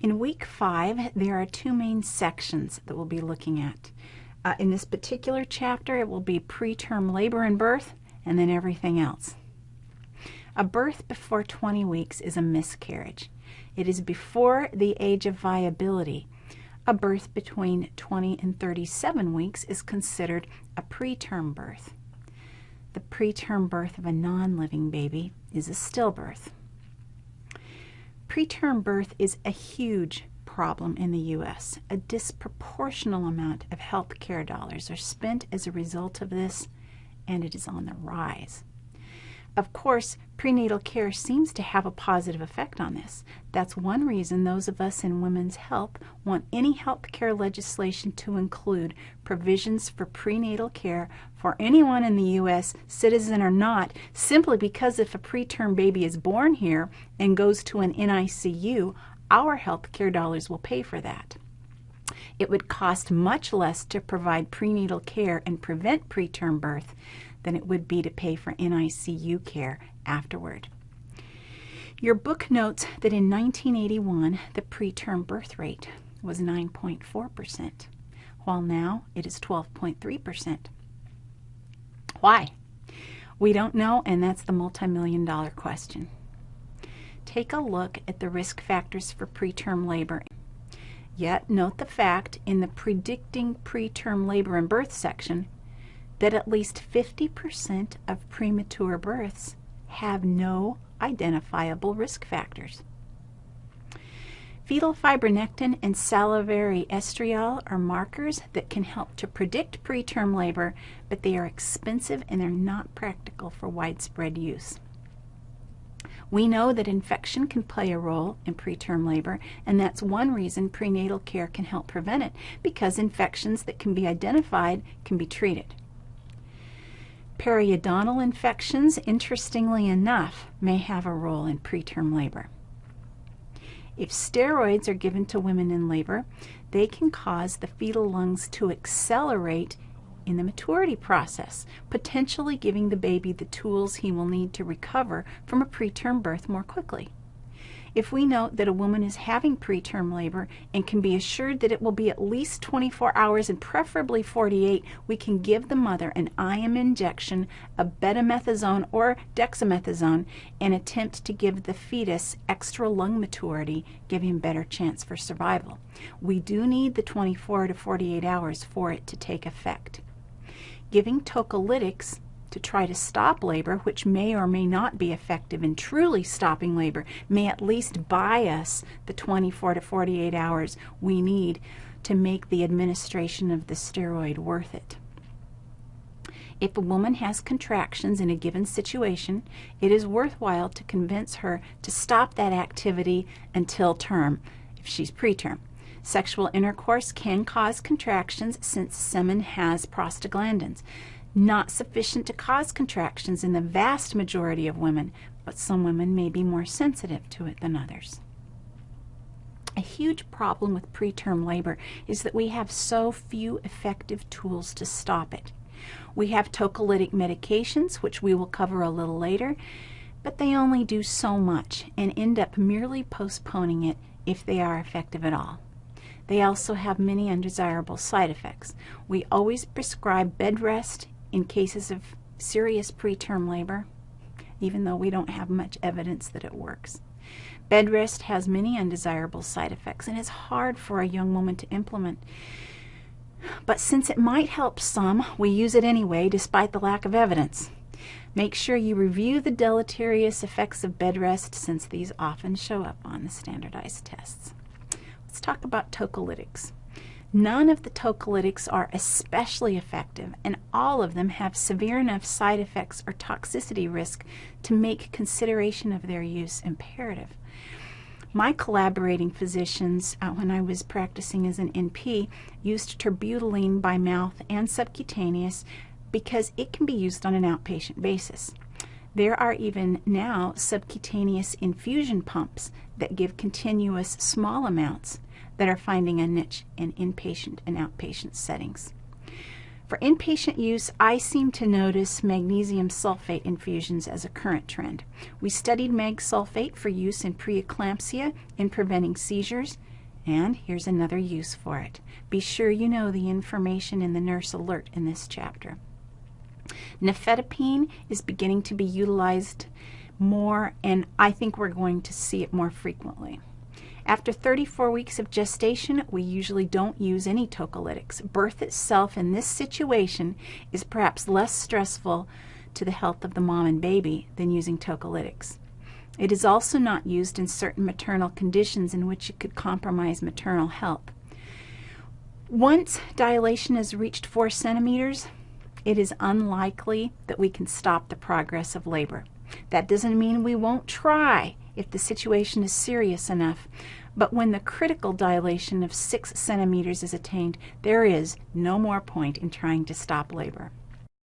In week five, there are two main sections that we'll be looking at. Uh, in this particular chapter, it will be preterm labor and birth, and then everything else. A birth before 20 weeks is a miscarriage. It is before the age of viability. A birth between 20 and 37 weeks is considered a preterm birth. The preterm birth of a non-living baby is a stillbirth. Preterm birth is a huge problem in the U.S. A disproportional amount of health care dollars are spent as a result of this, and it is on the rise. Of course, prenatal care seems to have a positive effect on this. That's one reason those of us in women's health want any health care legislation to include provisions for prenatal care for anyone in the U.S., citizen or not, simply because if a preterm baby is born here and goes to an NICU, our health care dollars will pay for that. It would cost much less to provide prenatal care and prevent preterm birth than it would be to pay for NICU care afterward. Your book notes that in 1981, the preterm birth rate was 9.4%, while now it is 12.3%. Why? We don't know, and that's the multi-million dollar question. Take a look at the risk factors for preterm labor. Yet note the fact in the predicting preterm labor and birth section that at least 50% of premature births have no identifiable risk factors. Fetal fibronectin and salivary estriol are markers that can help to predict preterm labor, but they are expensive and they're not practical for widespread use. We know that infection can play a role in preterm labor, and that's one reason prenatal care can help prevent it, because infections that can be identified can be treated. Periodontal infections, interestingly enough, may have a role in preterm labor. If steroids are given to women in labor, they can cause the fetal lungs to accelerate in the maturity process, potentially giving the baby the tools he will need to recover from a preterm birth more quickly. If we note that a woman is having preterm labor and can be assured that it will be at least 24 hours and preferably 48, we can give the mother an IM injection of betamethasone or dexamethasone and attempt to give the fetus extra lung maturity, giving better chance for survival. We do need the 24 to 48 hours for it to take effect. Giving tocolytics to try to stop labor, which may or may not be effective in truly stopping labor, may at least buy us the 24 to 48 hours we need to make the administration of the steroid worth it. If a woman has contractions in a given situation, it is worthwhile to convince her to stop that activity until term, if she's preterm. Sexual intercourse can cause contractions since semen has prostaglandins not sufficient to cause contractions in the vast majority of women, but some women may be more sensitive to it than others. A huge problem with preterm labor is that we have so few effective tools to stop it. We have tocolytic medications, which we will cover a little later, but they only do so much and end up merely postponing it if they are effective at all. They also have many undesirable side effects. We always prescribe bed rest in cases of serious preterm labor, even though we don't have much evidence that it works. Bed rest has many undesirable side effects and is hard for a young woman to implement. But since it might help some, we use it anyway despite the lack of evidence. Make sure you review the deleterious effects of bed rest since these often show up on the standardized tests. Let's talk about tocolytics. None of the tocolytics are especially effective, and all of them have severe enough side effects or toxicity risk to make consideration of their use imperative. My collaborating physicians, uh, when I was practicing as an NP, used terbutaline by mouth and subcutaneous because it can be used on an outpatient basis. There are even now subcutaneous infusion pumps that give continuous small amounts that are finding a niche in inpatient and outpatient settings. For inpatient use, I seem to notice magnesium sulfate infusions as a current trend. We studied mag sulfate for use in preeclampsia in preventing seizures, and here's another use for it. Be sure you know the information in the nurse alert in this chapter. Nifedipine is beginning to be utilized more, and I think we're going to see it more frequently. After 34 weeks of gestation, we usually don't use any tocolytics. Birth itself in this situation is perhaps less stressful to the health of the mom and baby than using tocolytics. It is also not used in certain maternal conditions in which it could compromise maternal health. Once dilation has reached 4 centimeters, it is unlikely that we can stop the progress of labor. That doesn't mean we won't try if the situation is serious enough, but when the critical dilation of 6 centimeters is attained, there is no more point in trying to stop labor.